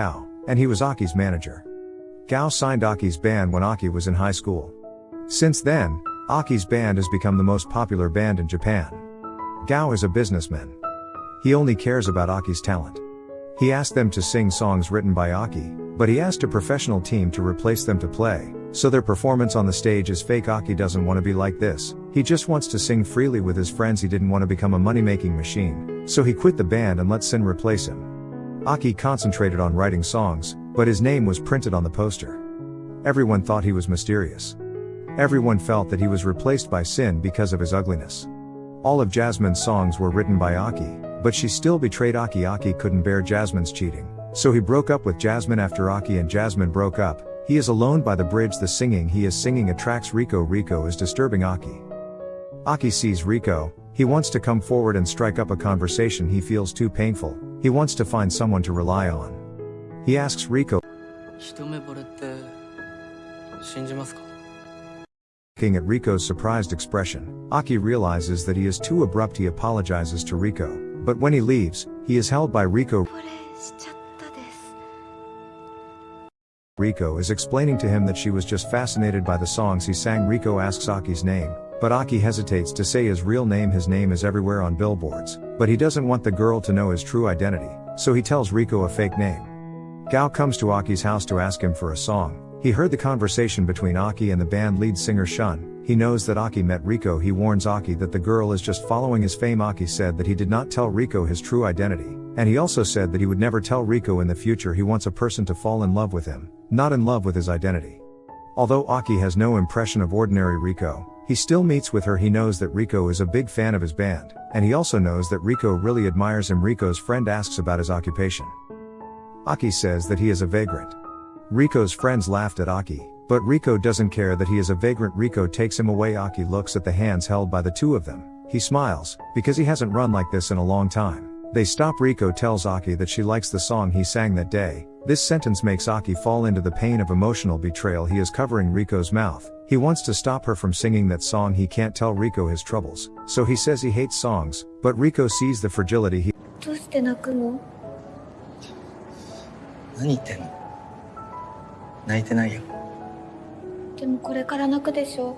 Gao, and he was Aki's manager. Gao signed Aki's band when Aki was in high school. Since then, Aki's band has become the most popular band in Japan. Gao is a businessman. He only cares about Aki's talent. He asked them to sing songs written by Aki, but he asked a professional team to replace them to play, so their performance on the stage is fake. Aki doesn't want to be like this, he just wants to sing freely with his friends. He didn't want to become a money making machine, so he quit the band and let Sin replace him. Aki concentrated on writing songs, but his name was printed on the poster. Everyone thought he was mysterious. Everyone felt that he was replaced by Sin because of his ugliness. All of Jasmine's songs were written by Aki, but she still betrayed Aki. Aki couldn't bear Jasmine's cheating, so he broke up with Jasmine after Aki and Jasmine broke up. He is alone by the bridge. The singing he is singing attracts Rico. Rico is disturbing Aki. Aki sees Rico, he wants to come forward and strike up a conversation he feels too painful, he wants to find someone to rely on. He asks Rico, Looking at Rico's surprised expression, Aki realizes that he is too abrupt. He apologizes to Rico, but when he leaves, he is held by Rico. Rico is explaining to him that she was just fascinated by the songs he sang. Rico asks Aki's name, but Aki hesitates to say his real name. His name is everywhere on billboards, but he doesn't want the girl to know his true identity, so he tells Riko a fake name. Gao comes to Aki's house to ask him for a song. He heard the conversation between Aki and the band lead singer Shun. He knows that Aki met Riko. He warns Aki that the girl is just following his fame. Aki said that he did not tell Riko his true identity, and he also said that he would never tell Riko in the future he wants a person to fall in love with him, not in love with his identity. Although Aki has no impression of ordinary Riko, he still meets with her. He knows that Rico is a big fan of his band, and he also knows that Rico really admires him. Rico's friend asks about his occupation. Aki says that he is a vagrant. Rico's friends laughed at Aki, but Rico doesn't care that he is a vagrant. Rico takes him away. Aki looks at the hands held by the two of them. He smiles, because he hasn't run like this in a long time. They stop. Riko tells Aki that she likes the song he sang that day. This sentence makes Aki fall into the pain of emotional betrayal. He is covering Riko's mouth. He wants to stop her from singing that song. He can't tell Riko his troubles, so he says he hates songs, but Riko sees the fragility he どうして泣くの何言ってんの泣いてないよでもこれから泣くでしょ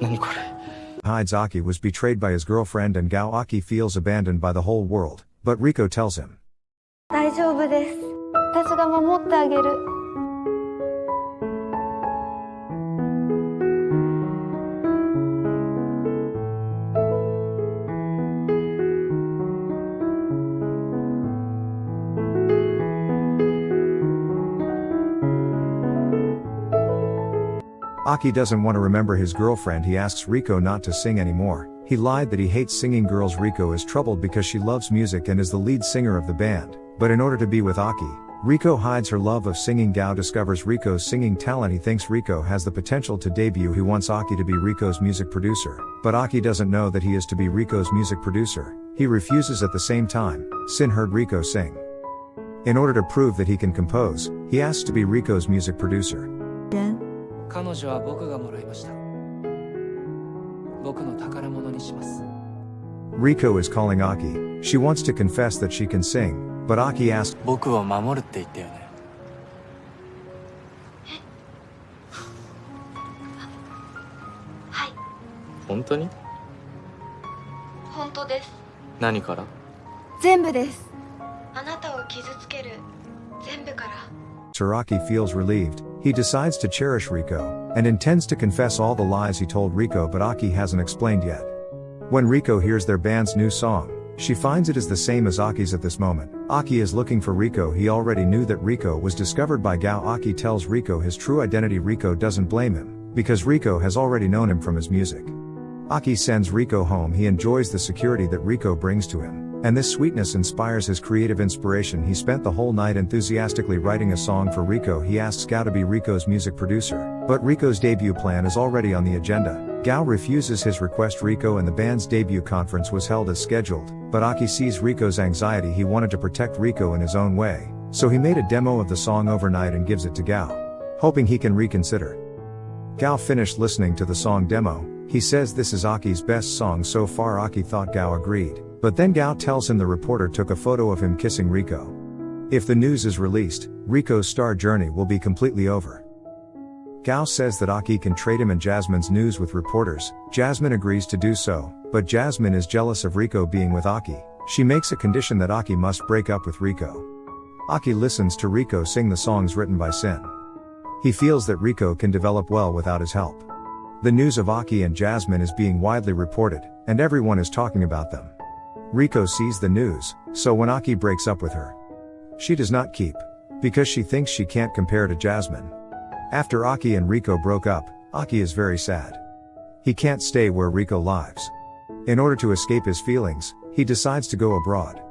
何これ hides Aki was betrayed by his girlfriend and Gao Aki feels abandoned by the whole world, but Riko tells him. 大丈夫です私が守ってあげる Aki doesn't want to remember his girlfriend. He asks Riko not to sing anymore. He lied that he hates singing girls. Riko is troubled because she loves music and is the lead singer of the band. But in order to be with Aki, Riko hides her love of singing. Gao discovers Riko's singing talent. He thinks Riko has the potential to debut. He wants Aki to be Riko's music producer. But Aki doesn't know that he is to be Riko's music producer. He refuses at the same time. Sin heard Riko sing. In order to prove that he can compose, he asks to be Riko's music producer. 彼女は僕がもらいました僕の宝物にします Riko is calling Aki. She wants to confess that she can sing, but Aki asks, 僕を守るって言ったよねはい本当に本当です何から全部ですあなたを傷つける全部から Taraki feels relieved. He decides to cherish Rico, and intends to confess all the lies he told Rico but Aki hasn't explained yet. When Rico hears their band's new song, she finds it is the same as Aki's at this moment. Aki is looking for Rico. He already knew that Rico was discovered by Gao. Aki tells Rico his true identity. Rico doesn't blame him, because Rico has already known him from his music. Aki sends Rico home. He enjoys the security that Rico brings to him. And this sweetness inspires his creative inspiration. He spent the whole night enthusiastically writing a song for Rico. He asks Gao to be Rico's music producer, but Rico's debut plan is already on the agenda. Gao refuses his request. Rico and the band's debut conference was held as scheduled, but Aki sees Rico's anxiety. He wanted to protect Rico in his own way, so he made a demo of the song overnight and gives it to Gao, hoping he can reconsider. Gao finished listening to the song demo. He says this is Aki's best song so far. Aki thought Gao agreed, but then Gao tells him the reporter took a photo of him kissing Rico. If the news is released, Rico's star journey will be completely over. Gao says that Aki can trade him and Jasmine's news with reporters. Jasmine agrees to do so, but Jasmine is jealous of Rico being with Aki. She makes a condition that Aki must break up with Rico. Aki listens to Rico sing the songs written by Sin. He feels that Rico can develop well without his help. The news of Aki and Jasmine is being widely reported, and everyone is talking about them. Rico sees the news, so when Aki breaks up with her, she does not keep. Because she thinks she can't compare to Jasmine. After Aki and Rico broke up, Aki is very sad. He can't stay where Rico lives. In order to escape his feelings, he decides to go abroad.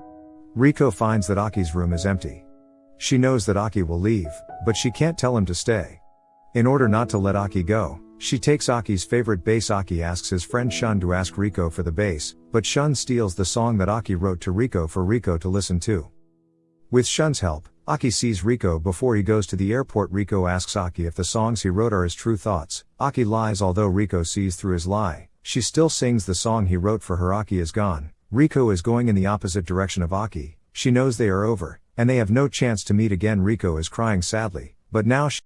Rico finds that Aki's room is empty. She knows that Aki will leave, but she can't tell him to stay. In order not to let Aki go, she takes Aki's favorite bass. Aki asks his friend Shun to ask Rico for the bass, but Shun steals the song that Aki wrote to Rico for Rico to listen to. With Shun's help, Aki sees Rico before he goes to the airport. Rico asks Aki if the songs he wrote are his true thoughts. Aki lies although Rico sees through his lie. She still sings the song he wrote for her. Aki is gone. Rico is going in the opposite direction of Aki. She knows they are over, and they have no chance to meet again. Rico is crying sadly, but now she